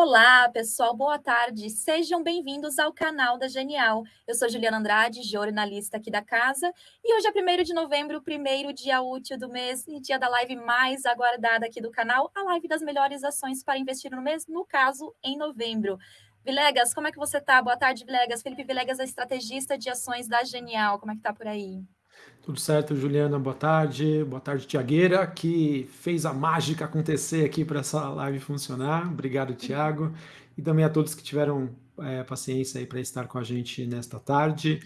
Olá, pessoal, boa tarde. Sejam bem-vindos ao canal da Genial. Eu sou Juliana Andrade, jornalista aqui da casa, e hoje é 1 de novembro, primeiro dia útil do mês e dia da live mais aguardada aqui do canal, a live das melhores ações para investir no mês, no caso, em novembro. Vilegas, como é que você tá? Boa tarde, Vilegas. Felipe Vilegas é estrategista de ações da Genial. Como é que tá por aí? Tudo certo, Juliana, boa tarde. Boa tarde, Tiagueira, que fez a mágica acontecer aqui para essa live funcionar. Obrigado, Tiago. E também a todos que tiveram é, paciência aí para estar com a gente nesta tarde.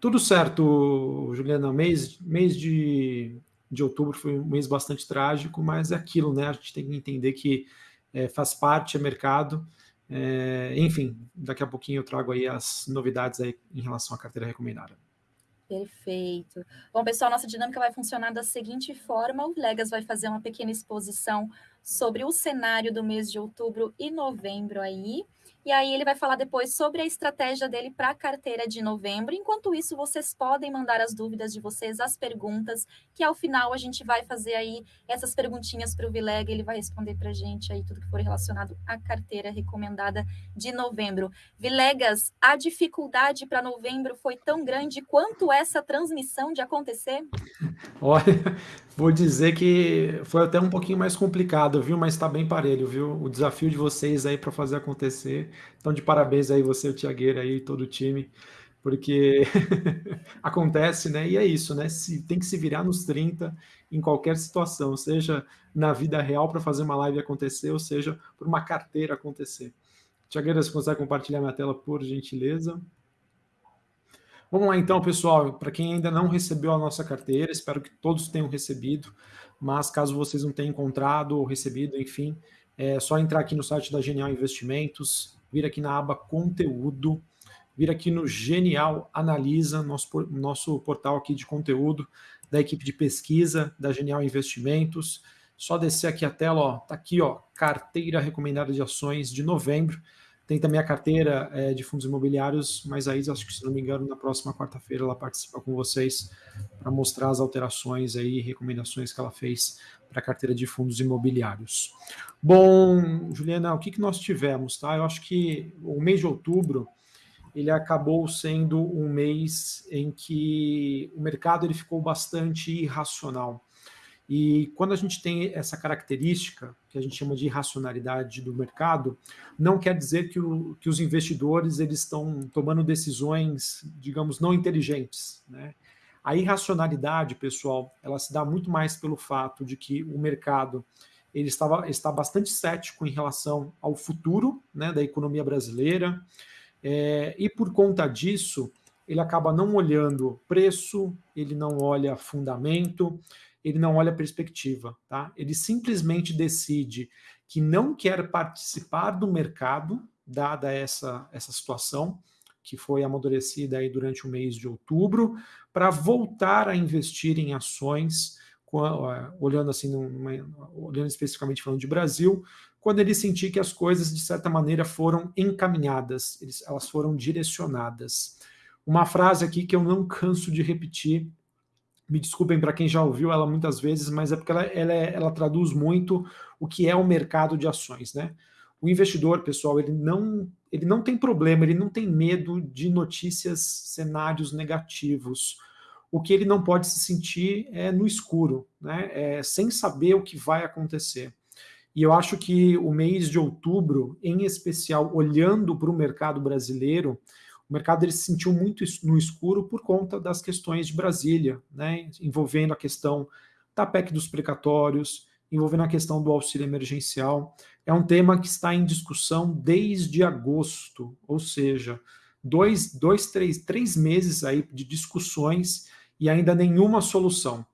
Tudo certo, Juliana, mês, mês de, de outubro foi um mês bastante trágico, mas é aquilo, né? A gente tem que entender que é, faz parte, é mercado. É, enfim, daqui a pouquinho eu trago aí as novidades aí em relação à carteira recomendada. Perfeito. Bom, pessoal, nossa dinâmica vai funcionar da seguinte forma: o Legas vai fazer uma pequena exposição sobre o cenário do mês de outubro e novembro aí. E aí ele vai falar depois sobre a estratégia dele para a carteira de novembro. Enquanto isso, vocês podem mandar as dúvidas de vocês, as perguntas, que ao final a gente vai fazer aí essas perguntinhas para o Vilega, ele vai responder para a gente aí tudo que for relacionado à carteira recomendada de novembro. Vilegas, a dificuldade para novembro foi tão grande quanto essa transmissão de acontecer? Olha, vou dizer que foi até um pouquinho mais complicado, viu? Mas está bem parelho, viu? O desafio de vocês aí para fazer acontecer. Então, de parabéns aí você, o Tiagueira aí, todo o time, porque acontece, né? E é isso, né? Se, tem que se virar nos 30 em qualquer situação, seja na vida real para fazer uma live acontecer, ou seja, por uma carteira acontecer. Tiagueira, você consegue compartilhar minha tela, por gentileza? Vamos lá então, pessoal. Para quem ainda não recebeu a nossa carteira, espero que todos tenham recebido, mas caso vocês não tenham encontrado ou recebido, enfim, é só entrar aqui no site da Genial Investimentos, vir aqui na aba Conteúdo, vir aqui no Genial Analisa, nosso, nosso portal aqui de conteúdo da equipe de pesquisa da Genial Investimentos. Só descer aqui a tela, ó, tá aqui, ó, carteira recomendada de ações de novembro. Tem também a carteira é, de fundos imobiliários, mas aí, acho que se não me engano, na próxima quarta-feira ela participa com vocês para mostrar as alterações aí, recomendações que ela fez para a carteira de fundos imobiliários. Bom, Juliana, o que, que nós tivemos? Tá? Eu acho que o mês de outubro ele acabou sendo um mês em que o mercado ele ficou bastante irracional. E quando a gente tem essa característica, que a gente chama de irracionalidade do mercado, não quer dizer que, o, que os investidores eles estão tomando decisões, digamos, não inteligentes. Né? A irracionalidade, pessoal, ela se dá muito mais pelo fato de que o mercado ele estava, está bastante cético em relação ao futuro né, da economia brasileira, é, e por conta disso, ele acaba não olhando preço, ele não olha fundamento, ele não olha perspectiva, tá? Ele simplesmente decide que não quer participar do mercado, dada essa, essa situação, que foi amadurecida aí durante o mês de outubro, para voltar a investir em ações, olhando assim, numa, olhando especificamente falando de Brasil, quando ele sentir que as coisas, de certa maneira, foram encaminhadas, elas foram direcionadas. Uma frase aqui que eu não canso de repetir me desculpem para quem já ouviu ela muitas vezes, mas é porque ela, ela, é, ela, traduz muito o que é o mercado de ações, né? O investidor, pessoal, ele não, ele não tem problema, ele não tem medo de notícias, cenários negativos. O que ele não pode se sentir é no escuro, né? É, sem saber o que vai acontecer. E eu acho que o mês de outubro, em especial, olhando para o mercado brasileiro, o mercado ele se sentiu muito no escuro por conta das questões de Brasília, né, envolvendo a questão da PEC dos precatórios, envolvendo a questão do auxílio emergencial. É um tema que está em discussão desde agosto, ou seja, dois, dois três, três meses aí de discussões e ainda nenhuma solução.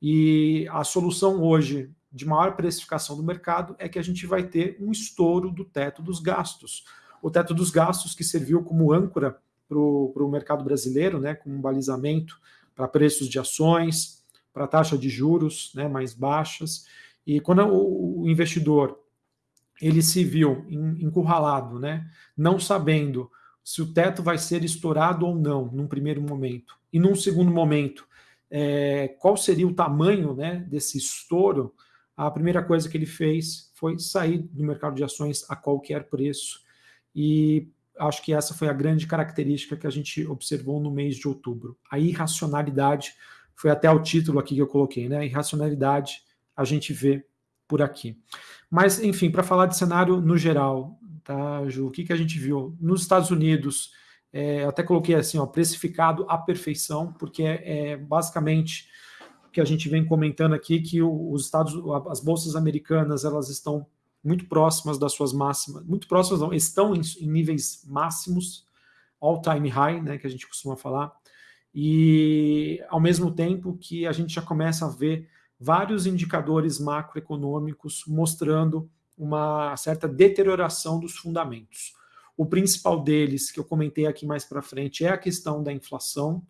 E a solução hoje de maior precificação do mercado é que a gente vai ter um estouro do teto dos gastos o teto dos gastos, que serviu como âncora para o mercado brasileiro, né, como um balizamento para preços de ações, para taxa de juros né, mais baixas. E quando o, investidor ele se viu encurralado, né, não sabendo se o teto vai ser estourado ou não, num primeiro momento, e num segundo momento, é, qual seria o tamanho né, desse estouro, a primeira coisa que ele fez foi sair do mercado de ações a qualquer preço. E acho que essa foi a grande característica que a gente observou no mês de outubro. A irracionalidade foi até o título aqui que eu coloquei, né? A irracionalidade a gente vê por aqui. Mas, enfim, para falar de cenário no geral, tá, Ju? O que, que a gente viu? Nos Estados Unidos, é, até coloquei assim, ó, precificado à perfeição, porque é, é basicamente que a gente vem comentando aqui, que os Estados, as bolsas americanas, elas estão muito próximas das suas máximas, muito próximas, não, estão em, em níveis máximos, all-time high, né, que a gente costuma falar, e ao mesmo tempo que a gente já começa a ver vários indicadores macroeconômicos mostrando uma certa deterioração dos fundamentos. O principal deles, que eu comentei aqui mais para frente, é a questão da inflação,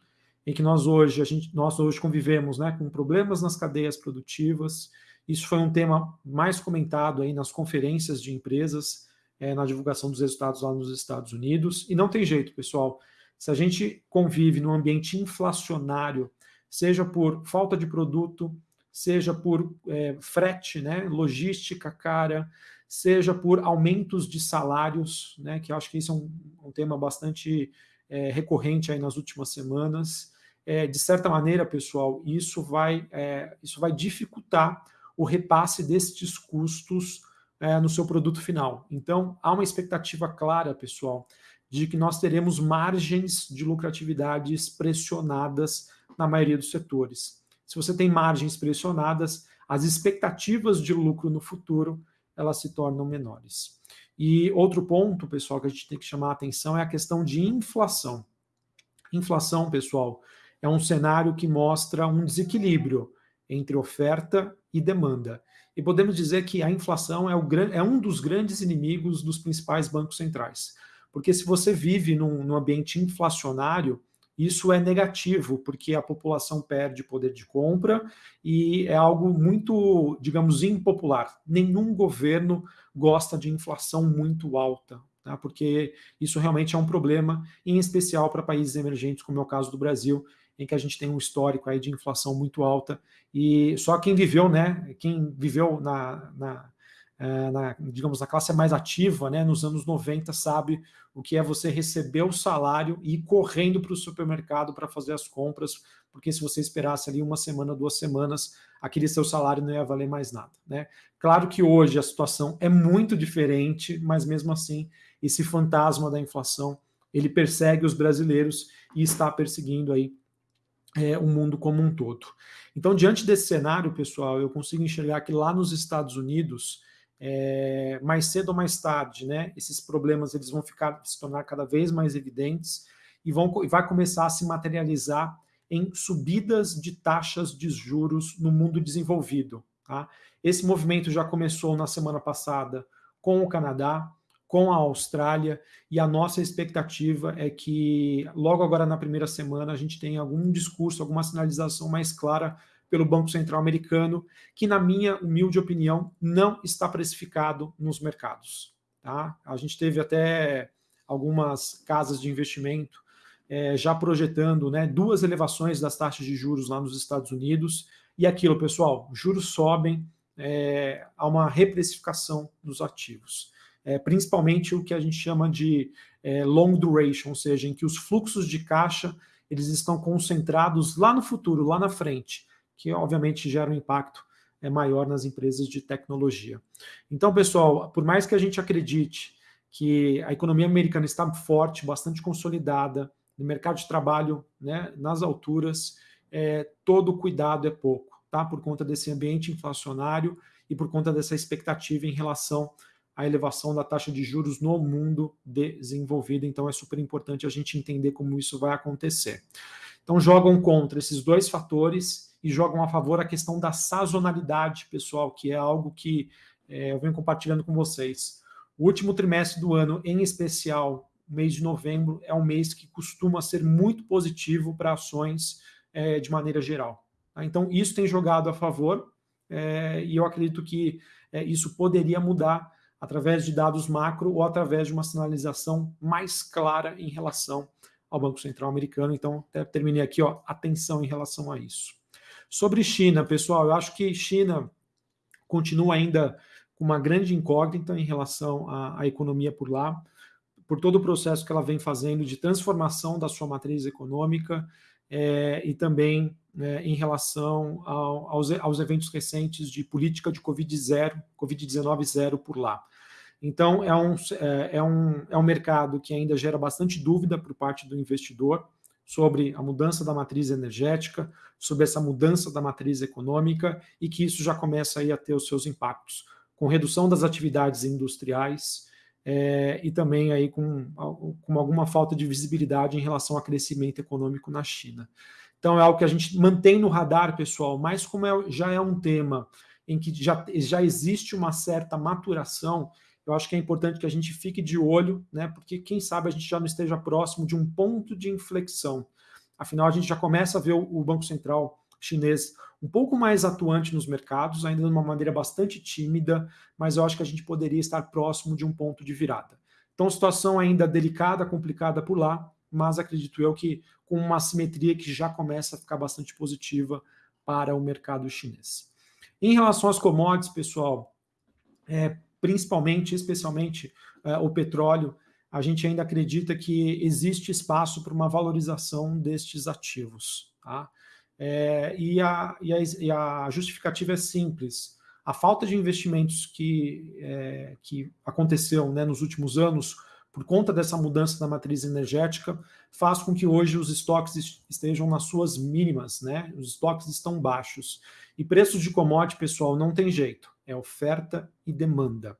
em que nós hoje, a gente, nós hoje convivemos né, com problemas nas cadeias produtivas. Isso foi um tema mais comentado aí nas conferências de empresas, é, na divulgação dos resultados lá nos Estados Unidos. E não tem jeito, pessoal. Se a gente convive num ambiente inflacionário, seja por falta de produto, seja por é, frete, né, logística cara, seja por aumentos de salários, né, que eu acho que isso é um, um tema bastante é, recorrente aí nas últimas semanas. É, de certa maneira, pessoal, isso vai, isso vai dificultar o repasse destes custos é, no seu produto final. Então, há uma expectativa clara, pessoal, de que nós teremos margens de lucratividades pressionadas na maioria dos setores. Se você tem margens pressionadas, as expectativas de lucro no futuro elas se tornam menores. E outro ponto, pessoal, que a gente tem que chamar a atenção é a questão de inflação. Inflação, pessoal, é um cenário que mostra um desequilíbrio entre oferta e demanda. E podemos dizer que a inflação é, o, é um dos grandes inimigos dos principais bancos centrais. Porque se você vive num, num ambiente inflacionário, isso é negativo, porque a população perde poder de compra e é algo muito, digamos, impopular. Nenhum governo gosta de inflação muito alta, tá? porque isso realmente é um problema, em especial para países emergentes, como é o caso do Brasil, em que a gente tem um histórico aí de inflação muito alta, e só quem viveu, né, quem viveu na, na é, na, digamos, na classe mais ativa, né, nos anos 90, sabe o que é você receber o salário e ir correndo para o supermercado para fazer as compras, porque se você esperasse ali uma semana, duas semanas, aquele seu salário não ia valer mais nada. Né? Claro que hoje a situação é muito diferente, mas mesmo assim, esse fantasma da inflação, ele persegue os brasileiros e está perseguindo aí é, o mundo como um todo. Então, diante desse cenário, pessoal, eu consigo enxergar que lá nos Estados Unidos, é, mais cedo ou mais tarde, né, esses problemas eles vão ficar se tornar cada vez mais evidentes e vão e vai começar a se materializar em subidas de taxas de juros no mundo desenvolvido. Tá? Esse movimento já começou na semana passada com o Canadá, com a Austrália, e a nossa expectativa é que logo agora na primeira semana a gente tenha algum discurso, alguma sinalização mais clara pelo Banco Central americano, que, na minha humilde opinião, não está precificado nos mercados. Tá? A gente teve até algumas casas de investimento é, já projetando né, duas elevações das taxas de juros lá nos Estados Unidos. E aquilo, pessoal, juros sobem, é, há uma reprecificação dos ativos. É, principalmente o que a gente chama de é, long duration, ou seja, em que os fluxos de caixa eles estão concentrados lá no futuro, lá na frente que obviamente gera um impacto é, maior nas empresas de tecnologia. Então, pessoal, por mais que a gente acredite que a economia americana está forte, bastante consolidada, no mercado de trabalho né, nas alturas, é, todo cuidado é pouco, tá? Por conta desse ambiente inflacionário e por conta dessa expectativa em relação à elevação da taxa de juros no mundo desenvolvido. Então, é super importante a gente entender como isso vai acontecer. Então, jogam contra esses dois fatores e jogam a favor a questão da sazonalidade, pessoal, que é algo que é, eu venho compartilhando com vocês. O último trimestre do ano, em especial, mês de novembro, é um mês que costuma ser muito positivo para ações é, de maneira geral. Tá? Então, isso tem jogado a favor é, e eu acredito que é, isso poderia mudar através de dados macro ou através de uma sinalização mais clara em relação ao Banco Central americano. Então, terminei aqui, ó, atenção em relação a isso. Sobre China, pessoal, eu acho que China, continua ainda com uma grande incógnita em relação à, à economia por lá, por todo o processo que ela vem fazendo de transformação da sua matriz econômica é, e também é, em relação ao, aos, aos, eventos recentes de política de Covid-0, Covid-19 zero por lá. Então, é um, é, é, um, é um mercado que ainda gera bastante dúvida por parte do investidor sobre a mudança da matriz energética, sobre essa mudança da matriz econômica e que isso já começa aí a ter os seus impactos, com redução das atividades industriais, é, e também aí com, com alguma falta de visibilidade em relação ao crescimento econômico na China. Então é algo que a gente mantém no radar, pessoal, mas como é, já é um tema em que já, já existe uma certa maturação, eu acho que é importante que a gente fique de olho, né? Porque quem sabe a gente já não esteja próximo de um ponto de inflexão. Afinal, a gente já começa a ver o, Banco Central chinês um pouco mais atuante nos mercados, ainda de uma maneira bastante tímida, mas eu acho que a gente poderia estar próximo de um ponto de virada. Então, situação ainda delicada, complicada por lá, mas acredito eu que com uma simetria que já começa a ficar bastante positiva para o mercado chinês. Em relação às commodities, pessoal, é, principalmente, especialmente é, o petróleo, a gente ainda acredita que existe espaço para uma valorização destes ativos. Tá? É, e, a, e, a, e, a, justificativa é simples. A falta de investimentos que, é, que aconteceu né, nos últimos anos, por conta dessa mudança da matriz energética, faz com que hoje os estoques estejam nas suas mínimas, né? Os estoques estão baixos. E preços de commodity, pessoal, não tem jeito. É oferta e demanda.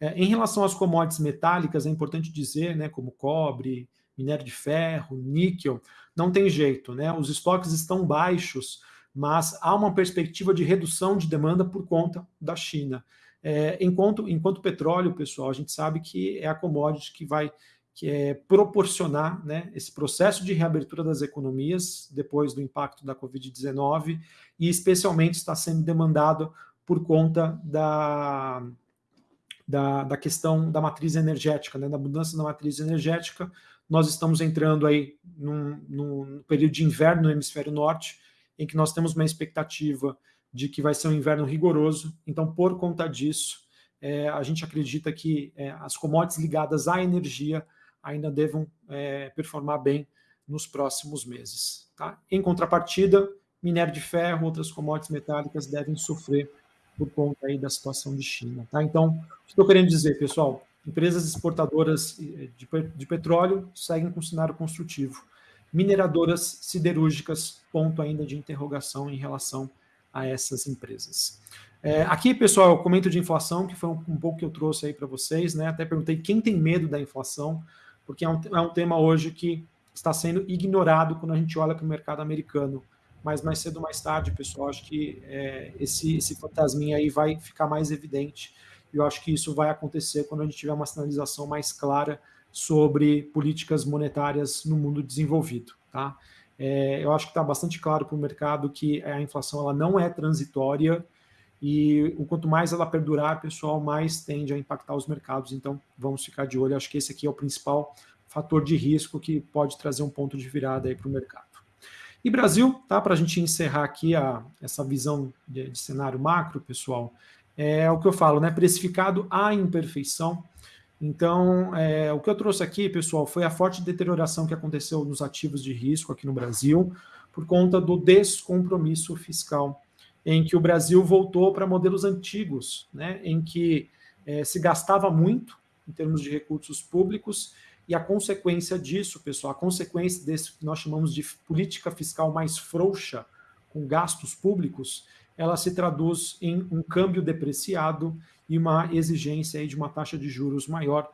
É, em relação às commodities metálicas, é importante dizer, né, como cobre, minério de ferro, níquel, não tem jeito, né? Os estoques estão baixos, mas há uma perspectiva de redução de demanda por conta da China. É, enquanto, enquanto petróleo, pessoal, a gente sabe que é a commodity que vai que é proporcionar né, esse processo de reabertura das economias depois do impacto da Covid-19 e especialmente está sendo demandado por conta da, da, da questão da matriz energética, né, da mudança da matriz energética, nós estamos entrando aí num, num, período de inverno no hemisfério norte, em que nós temos uma expectativa de que vai ser um inverno rigoroso. Então, por conta disso, é, a gente acredita que é, as commodities ligadas à energia ainda devam é, performar bem nos próximos meses. Tá? Em contrapartida, minério de ferro, outras commodities metálicas devem sofrer por conta aí da situação de China. Tá? Então, o que estou querendo dizer, pessoal? Empresas exportadoras de, de petróleo seguem com cenário construtivo. Mineradoras siderúrgicas, ponto ainda de interrogação em relação a essas empresas. É, aqui, pessoal, eu comento de inflação, que foi um, um pouco que eu trouxe aí para vocês, né? Até perguntei quem tem medo da inflação, porque é um, é um tema hoje que está sendo ignorado quando a gente olha para o mercado americano. Mas mais cedo ou mais tarde, pessoal, acho que é, esse, esse fantasminha aí vai ficar mais evidente eu acho que isso vai acontecer quando a gente tiver uma sinalização mais clara sobre políticas monetárias no mundo desenvolvido. Tá? É, eu acho que está bastante claro para o mercado que a inflação ela não é transitória e o quanto mais ela perdurar, pessoal, mais tende a impactar os mercados. Então, vamos ficar de olho. Acho que esse aqui é o principal fator de risco que pode trazer um ponto de virada aí para o mercado. E Brasil, tá? Para a gente encerrar aqui a, essa visão de, de cenário macro, pessoal, é o que eu falo, né? Precificado à imperfeição. Então, é, o que eu trouxe aqui, pessoal, foi a forte deterioração que aconteceu nos ativos de risco aqui no Brasil, por conta do descompromisso fiscal, em que o Brasil voltou para modelos antigos, né? Em que é, se gastava muito em termos de recursos públicos, e a consequência disso, pessoal, a consequência desse que nós chamamos de política fiscal mais frouxa, com gastos públicos, ela se traduz em um câmbio depreciado e uma exigência aí de uma taxa de juros maior.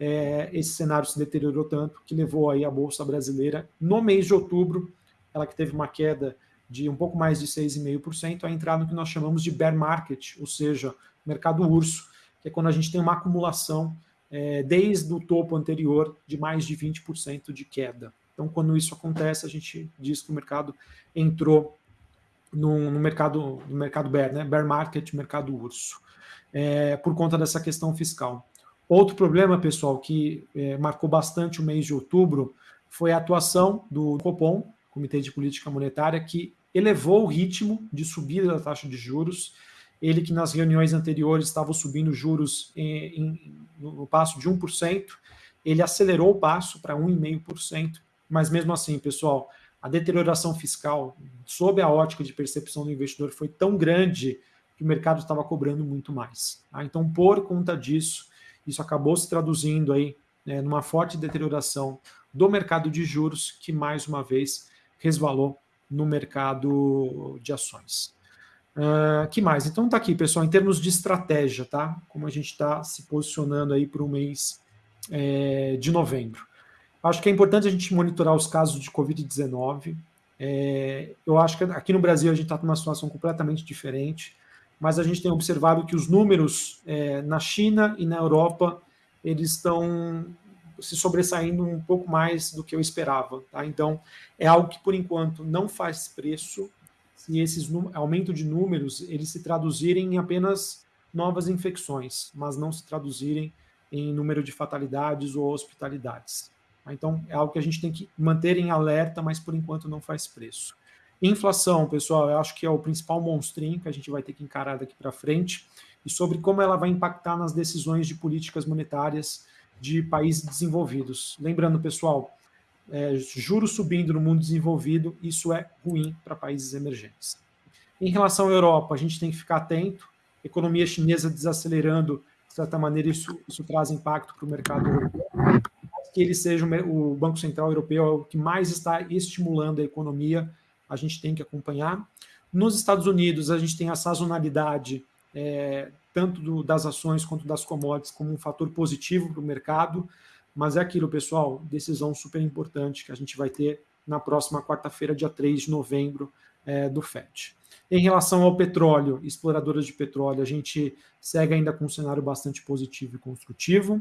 É, esse cenário se deteriorou tanto que levou aí a Bolsa Brasileira, no mês de outubro, ela que teve uma queda de um pouco mais de 6,5%, a entrar no que nós chamamos de bear market, ou seja, mercado urso, que é quando a gente tem uma acumulação é, desde o topo anterior de mais de 20% de queda. Então, quando isso acontece, a gente diz que o mercado entrou no, no, mercado no mercado bear, né? bear market, mercado urso, é, por conta dessa questão fiscal. Outro problema, pessoal, que é, marcou bastante o mês de outubro foi a atuação do Copom, Comitê de Política Monetária, que elevou o ritmo de subida da taxa de juros ele que nas reuniões anteriores estava subindo juros em, em, no passo de 1%, ele acelerou o passo para 1,5%, mas mesmo assim, pessoal, a deterioração fiscal, sob a ótica de percepção do investidor, foi tão grande que o mercado estava cobrando muito mais. Tá? Então, por conta disso, isso acabou se traduzindo aí né, numa forte deterioração do mercado de juros, que mais uma vez resvalou no mercado de ações. Uh, que mais? Então tá aqui, pessoal, em termos de estratégia, tá? Como a gente está se posicionando aí para o mês é, de novembro. Acho que é importante a gente monitorar os casos de Covid-19. É, eu acho que aqui no Brasil a gente está numa situação completamente diferente, mas a gente tem observado que os números é, na China e na Europa eles estão se sobressaindo um pouco mais do que eu esperava. Tá? Então, é algo que por enquanto não faz preço, se esses aumento de números eles se traduzirem em apenas novas infecções, mas não se traduzirem em número de fatalidades ou hospitalidades. Tá? Então, é algo que a gente tem que manter em alerta, mas por enquanto não faz preço. Inflação, pessoal, eu acho que é o principal monstrinho que a gente vai ter que encarar daqui para frente, e sobre como ela vai impactar nas decisões de políticas monetárias de países desenvolvidos. Lembrando, pessoal, é, juros subindo no mundo desenvolvido, isso é ruim para países emergentes. Em relação à Europa, a gente tem que ficar atento, economia chinesa desacelerando, de certa maneira, isso, isso traz impacto para o mercado europeu. Que ele seja o Banco Central Europeu é o que mais está estimulando a economia, a gente tem que acompanhar. Nos Estados Unidos, a gente tem a sazonalidade, é, tanto do, das ações quanto das commodities, como um fator positivo para o mercado. Mas é aquilo, pessoal, decisão super importante que a gente vai ter na próxima quarta-feira, dia 3 de novembro, é, do FED. Em relação ao petróleo, exploradoras de petróleo, a gente segue ainda com um cenário bastante positivo e construtivo.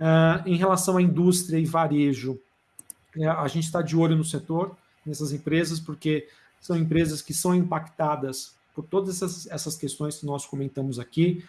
Uh, em relação à indústria e varejo, é, a gente está de olho no setor, nessas empresas, porque são empresas que são impactadas por todas essas, essas questões que nós comentamos aqui,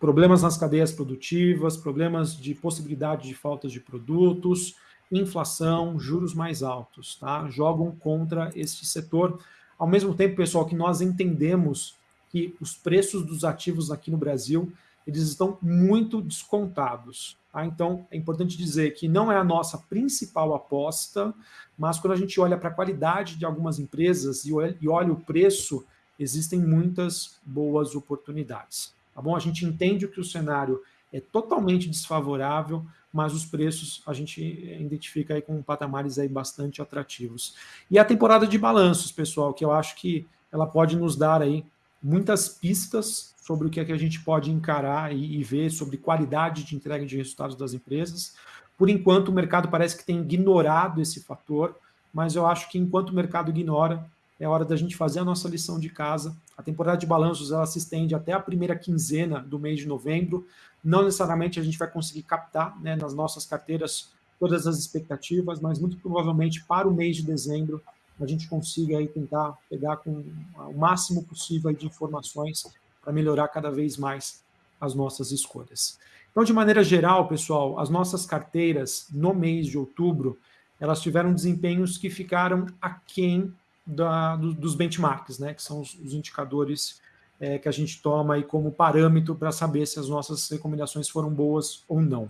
problemas nas cadeias produtivas, problemas de possibilidade de falta de produtos, inflação, juros mais altos, tá? Jogam contra este setor. Ao mesmo tempo, pessoal, que nós entendemos que os preços dos ativos aqui no Brasil, eles estão muito descontados. Tá? Então, é importante dizer que não é a nossa principal aposta, mas quando a gente olha para a qualidade de algumas empresas e olha o preço, existem muitas boas oportunidades tá bom? A gente entende que o cenário é totalmente desfavorável, mas os preços a gente identifica aí com patamares aí bastante atrativos. E a temporada de balanços, pessoal, que eu acho que ela pode nos dar aí muitas pistas sobre o que, é que a gente pode encarar e, e ver sobre qualidade de entrega de resultados das empresas. Por enquanto, o mercado parece que tem ignorado esse fator, mas eu acho que enquanto o mercado ignora, é hora da gente fazer a nossa lição de casa. A temporada de balanços ela se estende até a primeira quinzena do mês de novembro. Não necessariamente a gente vai conseguir captar né, nas nossas carteiras todas as expectativas, mas muito provavelmente para o mês de dezembro a gente consiga aí tentar pegar com o máximo possível de informações para melhorar cada vez mais as nossas escolhas. Então, de maneira geral, pessoal, as nossas carteiras no mês de outubro, elas tiveram desempenhos que ficaram aquém da, do, dos benchmarks, né, que são os, os indicadores é, que a gente toma aí como parâmetro para saber se as nossas recomendações foram boas ou não.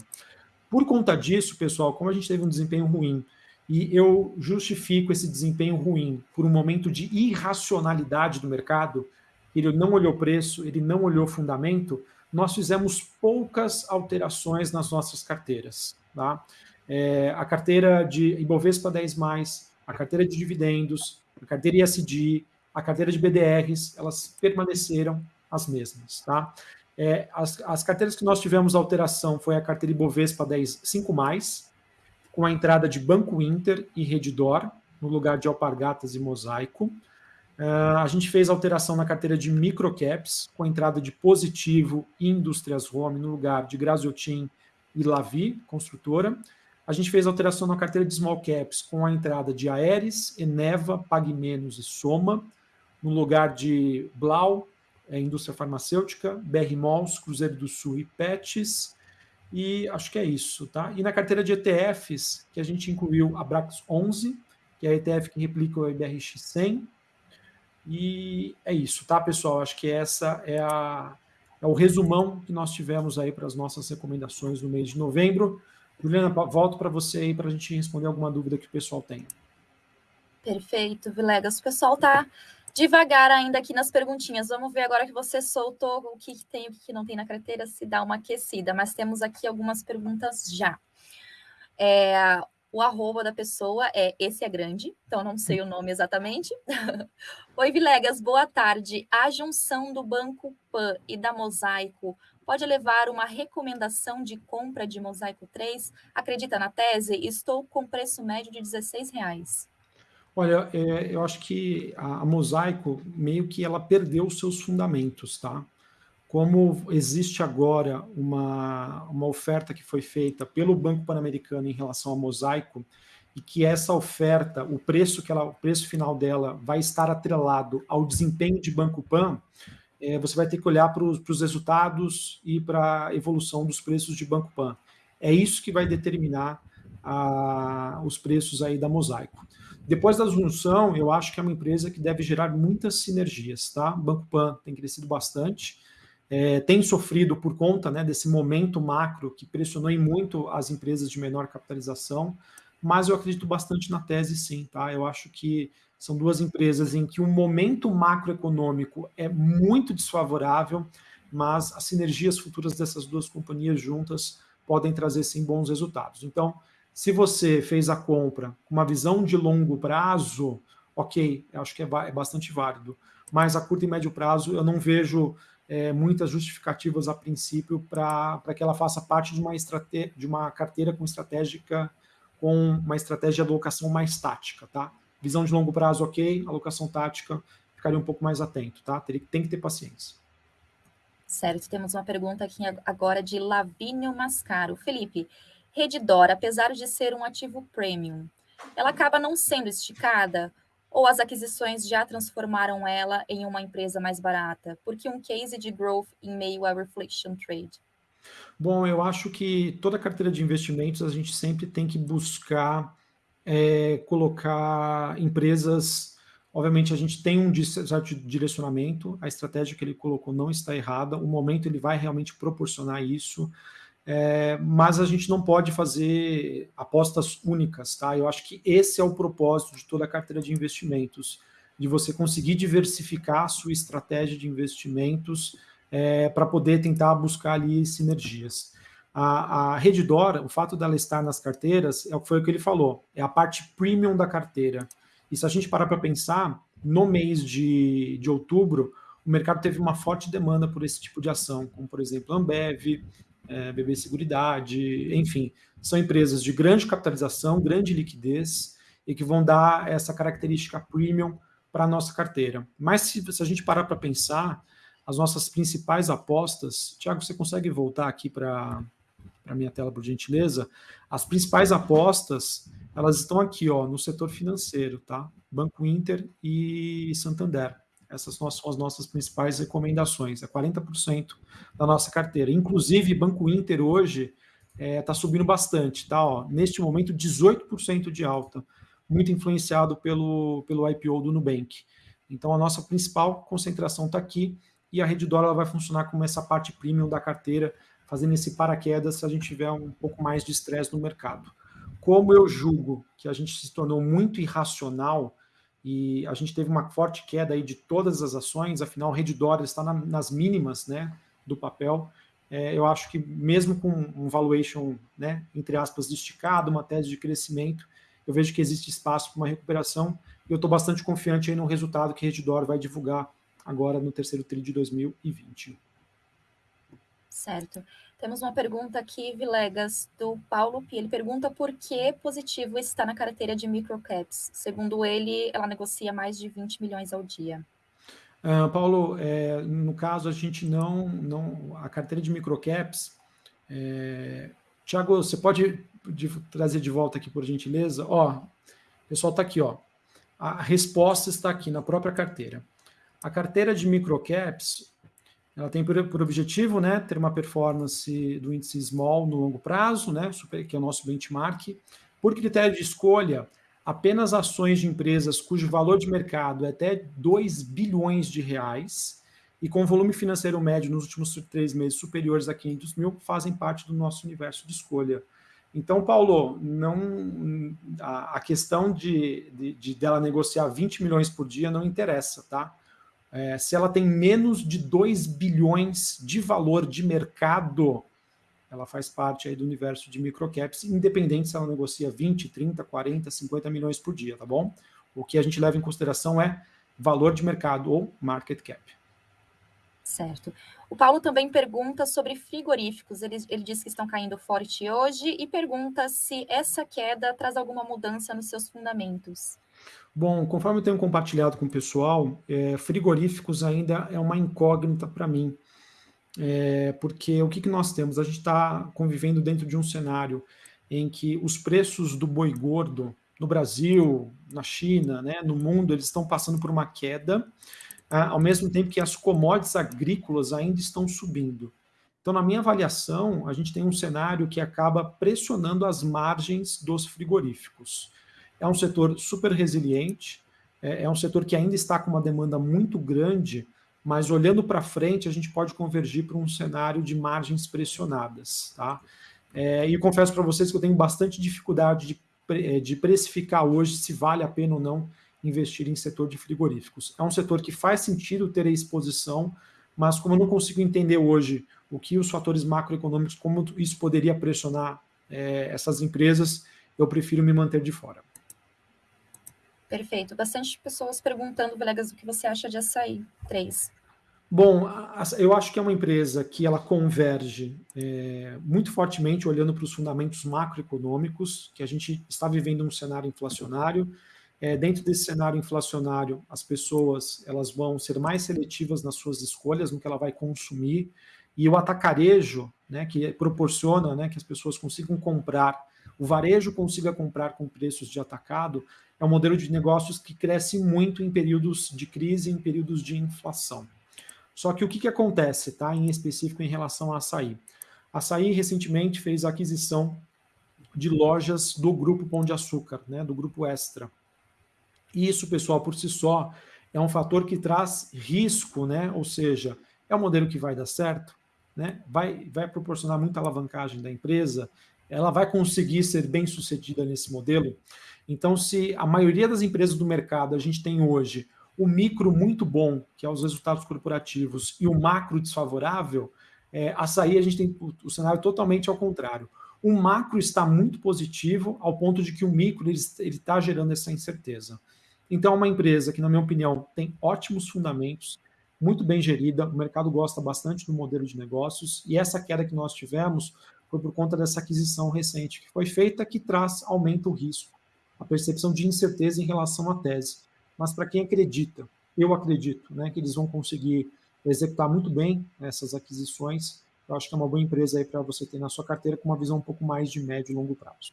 Por conta disso, pessoal, como a gente teve um desempenho ruim e eu justifico esse desempenho ruim por um momento de irracionalidade do mercado, ele não olhou preço, ele não olhou fundamento, nós fizemos poucas alterações nas nossas carteiras. Tá? É, a carteira de Ibovespa 10+, a carteira de dividendos, a carteira ISD, a carteira de BDRs, elas permaneceram as mesmas. Tá? É, as, as carteiras que nós tivemos alteração foi a carteira Ibovespa 10 5+, com a entrada de Banco Inter e Redditor, no lugar de Alpargatas e Mosaico. Uh, a gente fez alteração na carteira de microcaps, com a entrada de Positivo e Indústrias Home, no lugar de Graziotin e Lavi, construtora. A gente fez alteração na carteira de small caps com a entrada de Aeres, Eneva, Pague Menos e Soma, no lugar de Blau, é, indústria farmacêutica, BR Malls, Cruzeiro do Sul e Pets. E acho que é isso, tá? E na carteira de ETFs, que a gente incluiu a Brax 11, que é a ETF que replica o IBRX 100. E é isso, tá, pessoal? Acho que essa é, a, é o resumão que nós tivemos aí para as nossas recomendações no mês de novembro. Juliana, volto para você aí para a gente responder alguma dúvida que o pessoal tenha. Perfeito, Vilegas. O pessoal está devagar ainda aqui nas perguntinhas. Vamos ver agora que você soltou o que tem e o que não tem na carteira, se dá uma aquecida. Mas temos aqui algumas perguntas já. É, o arroba da pessoa é esse é grande, então não sei o nome exatamente. Oi, Vilegas, boa tarde. A junção do Banco Pan e da Mosaico pode levar uma recomendação de compra de Mosaico 3? Acredita na tese? Estou com preço médio de 16 reais. Olha, é, eu acho que a, a Mosaico meio que ela perdeu os seus fundamentos, tá? como existe agora uma, uma oferta que foi feita pelo Banco Pan-Americano em relação ao mosaico, e que essa oferta, o preço que ela, o preço final dela vai estar atrelado ao desempenho de Banco Pan, é, você vai ter que olhar para os resultados e para a evolução dos preços de Banco Pan. É isso que vai determinar a, os preços aí da Mosaico. Depois da junção, eu acho que é uma empresa que deve gerar muitas sinergias, tá? Banco Pan tem crescido bastante, é, tem sofrido por conta né, desse momento macro que pressionou muito as empresas de menor capitalização, mas eu acredito bastante na tese sim, tá? Eu acho que são duas empresas em que o momento macroeconômico é muito desfavorável, mas as sinergias futuras dessas duas companhias juntas podem trazer sim bons resultados. Então, se você fez a compra com uma visão de longo prazo, ok, acho que é, é bastante válido. Mas a curto e médio prazo eu não vejo é, muitas justificativas a princípio para que ela faça parte de uma, de uma carteira com estratégica com uma estratégia de alocação mais tática, tá? Visão de longo prazo, ok, alocação tática, ficaria um pouco mais atento, tá? Tem, tem que ter paciência. Certo, temos uma pergunta aqui agora de Lavínio Mascaro. Felipe, Redditor, apesar de ser um ativo premium, ela acaba não sendo esticada? ou as aquisições já transformaram ela em uma empresa mais barata? Porque um case de growth em meio a reflection trade? Bom, eu acho que toda carteira de investimentos a gente sempre tem que buscar é, colocar empresas. Obviamente, a gente tem um certo direcionamento, a estratégia que ele colocou não está errada, o momento ele vai realmente proporcionar isso. É, mas a gente não pode fazer apostas únicas, tá? Eu acho que esse é o propósito de toda a carteira de investimentos, de você conseguir diversificar a sua estratégia de investimentos é, para poder tentar buscar ali sinergias. A, a Redditor, o fato dela estar nas carteiras, é foi o que ele falou, é a parte premium da carteira. E se a gente parar para pensar, no mês de, de outubro, o mercado teve uma forte demanda por esse tipo de ação, como por exemplo Ambev, é, BB Seguridade, enfim, são empresas de grande capitalização, grande liquidez e que vão dar essa característica premium para a nossa carteira. Mas se, se a gente parar para pensar, as nossas principais apostas, Tiago, você consegue voltar aqui para a minha tela, por gentileza? As principais apostas, elas estão aqui, ó, no setor financeiro, tá? Banco Inter e Santander. Essas são as nossas principais recomendações, é 40% da nossa carteira. Inclusive, Banco Inter hoje está é, tá subindo bastante, tá? Ó, neste momento, 18% de alta, muito influenciado pelo, pelo IPO do Nubank. Então, a nossa principal concentração está aqui e a rede dólar vai funcionar como essa parte premium da carteira, fazendo esse paraquedas se a gente tiver um pouco mais de estresse no mercado. Como eu julgo que a gente se tornou muito irracional e a gente teve uma forte queda aí de todas as ações, afinal, Redditor está na, nas mínimas né, do papel. É, eu acho que mesmo com um valuation, né, entre aspas, esticado, uma tese de crescimento, eu vejo que existe espaço para uma recuperação e eu estou bastante confiante aí no resultado que Redditor vai divulgar agora no terceiro TRI de 2020. Certo. Temos uma pergunta aqui, Vilegas, do Paulo Pi. Ele pergunta por que positivo está na carteira de microcaps. Segundo ele, ela negocia mais de 20 milhões ao dia. Uh, Paulo, é, no caso, a gente não. não a carteira de microcaps. É, Tiago, você pode de, trazer de volta aqui, por gentileza? Ó, pessoal está aqui, ó. A resposta está aqui na própria carteira. A carteira de microcaps, ela tem por, por, objetivo né, ter uma performance do índice small no longo prazo, né, super, que é o nosso benchmark. Por critério de escolha, apenas ações de empresas cujo valor de mercado é até 2 bilhões de reais e com volume financeiro médio nos últimos três meses superiores a 500 mil fazem parte do nosso universo de escolha. Então, Paulo, não, a, a questão de, de, de, dela negociar 20 milhões por dia não interessa, tá? É, se ela tem menos de 2 bilhões de valor de mercado, ela faz parte aí do universo de microcaps, independente se ela negocia 20, 30, 40, 50 milhões por dia, tá bom? O que a gente leva em consideração é valor de mercado ou market cap. Certo. O Paulo também pergunta sobre frigoríficos. Ele, ele diz que estão caindo forte hoje e pergunta se essa queda traz alguma mudança nos seus fundamentos. Bom, conforme eu tenho compartilhado com o pessoal, é, frigoríficos ainda é uma incógnita para mim. É, porque o que, que nós temos? A gente está convivendo dentro de um cenário em que os preços do boi gordo no Brasil, na China, né, no mundo, eles estão passando por uma queda, ah, ao mesmo tempo que as commodities agrícolas ainda estão subindo. Então, na minha avaliação, a gente tem um cenário que acaba pressionando as margens dos frigoríficos. É um setor super resiliente, é, é um setor que ainda está com uma demanda muito grande, mas olhando para frente, a gente pode convergir para um cenário de margens pressionadas. Tá? É, e confesso para vocês que eu tenho bastante dificuldade de, é, de precificar hoje se vale a pena ou não investir em setor de frigoríficos. É um setor que faz sentido ter a exposição, mas como eu não consigo entender hoje o que os fatores macroeconômicos, como isso poderia pressionar é, essas empresas, eu prefiro me manter de fora. Perfeito. Bastante pessoas perguntando, Velegas, o que você acha de açaí 3. Bom, eu acho que é uma empresa que ela converge é, muito fortemente olhando para os fundamentos macroeconômicos, que a gente está vivendo um cenário inflacionário, é, dentro desse cenário inflacionário, as pessoas elas vão ser mais seletivas nas suas escolhas, no que ela vai consumir, e o atacarejo, né, que proporciona né, que as pessoas consigam comprar, o varejo consiga comprar com preços de atacado, é um modelo de negócios que cresce muito em períodos de crise, em períodos de inflação. Só que o que, que acontece, tá, em específico em relação a açaí? A açaí recentemente fez a aquisição de lojas do Grupo Pão de Açúcar, né, do Grupo Extra. Isso, pessoal, por si só, é um fator que traz risco, né? Ou seja, é um modelo que vai dar certo, né? Vai, vai proporcionar muita alavancagem da empresa, ela vai conseguir ser bem sucedida nesse modelo. Então, se a maioria das empresas do mercado a gente tem hoje o micro muito bom, que é os resultados corporativos, e o macro desfavorável, é, açaí a gente tem o, o cenário totalmente ao contrário. O macro está muito positivo, ao ponto de que o micro está gerando essa incerteza. Então, é uma empresa que, na minha opinião, tem ótimos fundamentos, muito bem gerida, o mercado gosta bastante do modelo de negócios, e essa queda que nós tivemos foi por conta dessa aquisição recente que foi feita, que traz, aumenta o risco, a percepção de incerteza em relação à tese. Mas para quem acredita, eu acredito, né, que eles vão conseguir executar muito bem essas aquisições, eu acho que é uma boa empresa aí para você ter na sua carteira com uma visão um pouco mais de médio e longo prazo.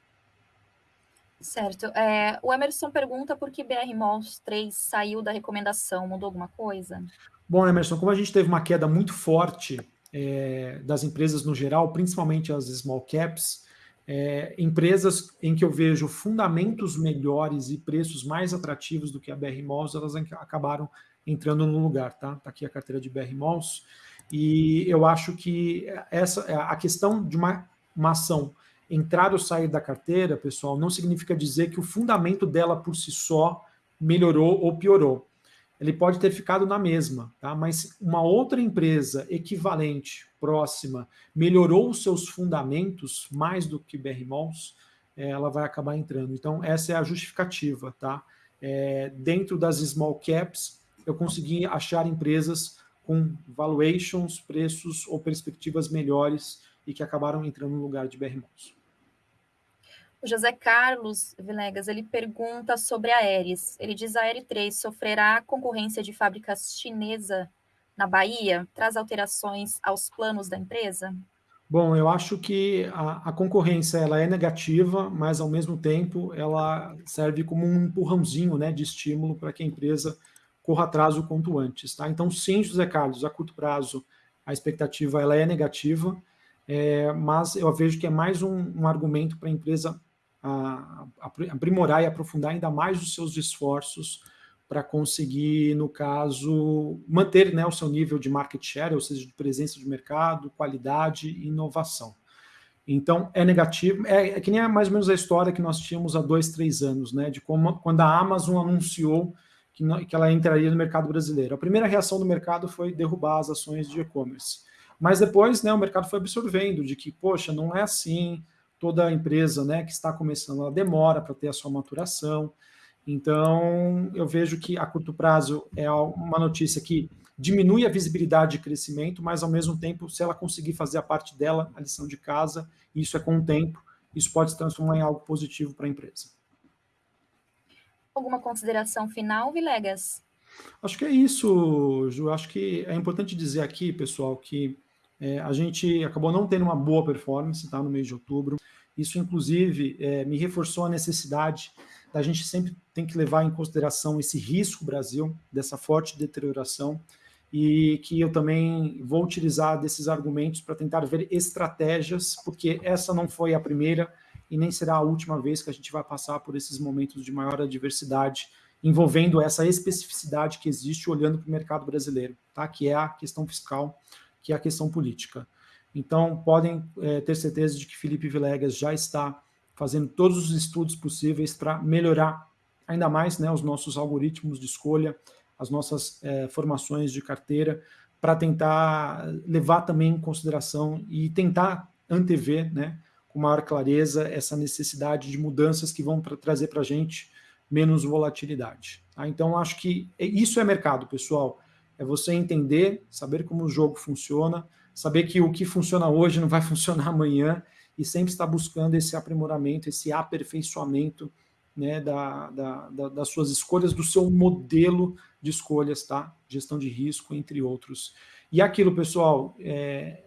Certo. É, o Emerson pergunta por que BR Malls 3 saiu da recomendação, mudou alguma coisa? Bom, Emerson, como a gente teve uma queda muito forte é, das empresas no geral, principalmente as small caps, é, empresas em que eu vejo fundamentos melhores e preços mais atrativos do que a BR Malls, elas acabaram entrando no lugar, tá? Tá aqui a carteira de BR Malls. E eu acho que essa a questão de uma, uma ação entrar ou sair da carteira, pessoal, não significa dizer que o fundamento dela por si só melhorou ou piorou. Ele pode ter ficado na mesma, tá? mas uma outra empresa equivalente, próxima, melhorou os seus fundamentos mais do que BR Malls, é, ela vai acabar entrando. Então, essa é a justificativa. Tá? É, dentro das small caps, eu consegui achar empresas com valuations, preços ou perspectivas melhores e que acabaram entrando no lugar de BR Malls. O José Carlos Vilegas, ele pergunta sobre a Aeres. Ele diz a Aeres 3 sofrerá concorrência de fábricas chinesa na Bahia? Traz alterações aos planos da empresa? Bom, eu acho que a, a, concorrência ela é negativa, mas ao mesmo tempo ela serve como um empurrãozinho né, de estímulo para que a empresa corra atrás o quanto antes. Tá? Então, sim, José Carlos, a curto prazo a expectativa ela é negativa, é, mas eu vejo que é mais um, um argumento para a empresa aprimorar e aprofundar ainda mais os seus esforços para conseguir, no caso, manter né, o seu nível de market share, ou seja, de presença de mercado, qualidade e inovação. Então, é negativo. É, é, que nem mais ou menos a história que nós tínhamos há dois, três anos, né? De como quando a Amazon anunciou que, que ela entraria no mercado brasileiro. A primeira reação do mercado foi derrubar as ações de e-commerce. Mas depois, né, o mercado foi absorvendo de que, poxa, não é assim, toda empresa né, que está começando, ela demora para ter a sua maturação. Então, eu vejo que a curto prazo é uma notícia que diminui a visibilidade de crescimento, mas ao mesmo tempo, se ela conseguir fazer a parte dela, a lição de casa, isso é com o tempo, isso pode se transformar em algo positivo para a empresa. Alguma consideração final, Vilegas? Acho que é isso, Ju. Acho que é importante dizer aqui, pessoal, que é, a gente acabou não tendo uma boa performance tá, no mês de outubro. Isso, inclusive, é, me reforçou a necessidade da gente sempre tem que levar em consideração esse risco Brasil, dessa forte deterioração, e que eu também vou utilizar desses argumentos para tentar ver estratégias, porque essa não foi a primeira e nem será a última vez que a gente vai passar por esses momentos de maior adversidade, envolvendo essa especificidade que existe olhando para o mercado brasileiro, tá? que é a questão fiscal, que é a questão política. Então, podem é, ter certeza de que Felipe Vilegas já está fazendo todos os estudos possíveis para melhorar ainda mais né, os nossos algoritmos de escolha, as nossas é, formações de carteira, para tentar levar também em consideração e tentar antever né, com maior clareza essa necessidade de mudanças que vão pra, trazer para a gente menos volatilidade. Tá? Então, acho que isso é mercado, pessoal. É você entender, saber como o jogo funciona, saber que o que funciona hoje não vai funcionar amanhã e sempre estar buscando esse aprimoramento, esse aperfeiçoamento né, da, da, da, das suas escolhas, do seu modelo de escolhas, tá? Gestão de risco, entre outros. E aquilo, pessoal, é,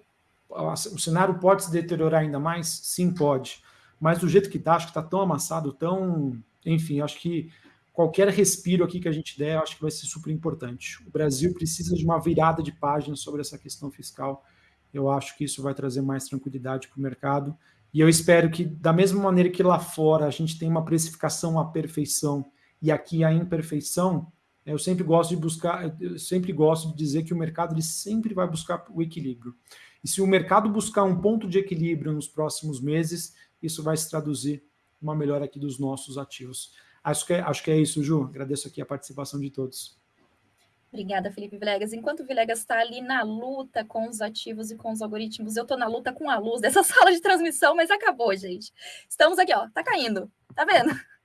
o cenário pode se deteriorar ainda mais? Sim, pode. Mas do jeito que está, acho que está tão amassado, tão. Enfim, acho que qualquer respiro aqui que a gente der, acho que vai ser super importante. O Brasil precisa de uma virada de página sobre essa questão fiscal. Eu acho que isso vai trazer mais tranquilidade para o mercado. E eu espero que, da mesma maneira que lá fora a gente tem uma precificação à perfeição e aqui a imperfeição, eu sempre gosto de buscar, eu sempre gosto de dizer que o mercado ele sempre vai buscar o equilíbrio. E se o mercado buscar um ponto de equilíbrio nos próximos meses, isso vai se traduzir uma melhora aqui dos nossos ativos. Acho que é, acho que é isso, Ju. Agradeço aqui a participação de todos. Obrigada, Felipe Vilegas. Enquanto o Vilegas está ali na luta com os ativos e com os algoritmos, eu estou na luta com a luz dessa sala de transmissão, mas acabou, gente. Estamos aqui, ó, tá caindo, tá vendo?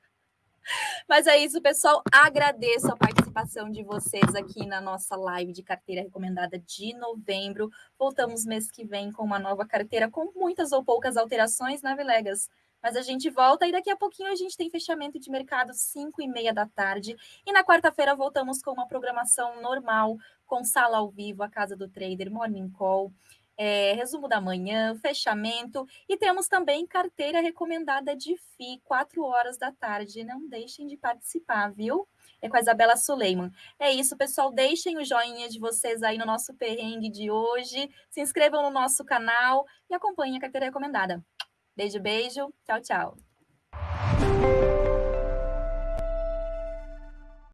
Mas é isso, pessoal. Agradeço a participação de vocês aqui na nossa live de carteira recomendada de novembro. Voltamos mês que vem com uma nova carteira com muitas ou poucas alterações, né, Vilegas? Mas a gente volta e daqui a pouquinho a gente tem fechamento de mercado 5 e meia da tarde. E na quarta-feira voltamos com uma programação normal, com sala ao vivo, a Casa do Trader, Morning Call. É, resumo da manhã, fechamento e temos também carteira recomendada de FI, 4 horas da tarde. Não deixem de participar, viu? É com a Isabela Suleiman. É isso, pessoal. Deixem o joinha de vocês aí no nosso perrengue de hoje. Se inscrevam no nosso canal e acompanhem a carteira recomendada. Beijo, beijo. Tchau, tchau.